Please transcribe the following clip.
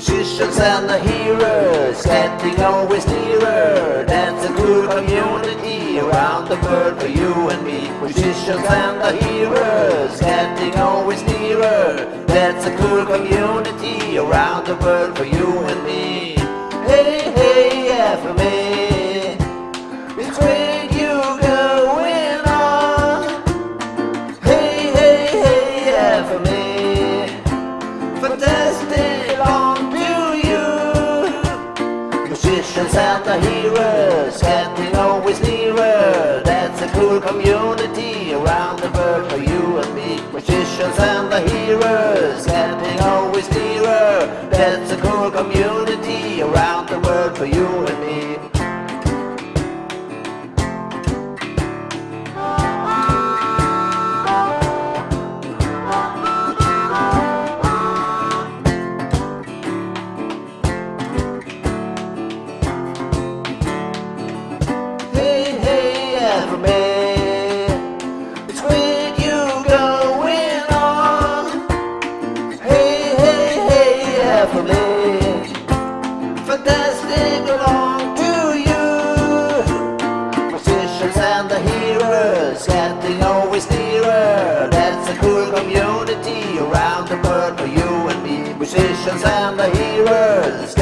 Musicians and the heroes getting always nearer. That's a cool community around the world for you and me. Musicians and the heroes getting always nearer. That's a cool community around the world for you and me. Musicians and the heroes getting always nearer. That's a cool community around the world for you and me. Musicians and the heroes getting always nearer. That's a cool community around the world for you and me. Fantastic to you. Musicians and the getting always nearer. That's a cool community around the world for you and me. Musicians and the heroes.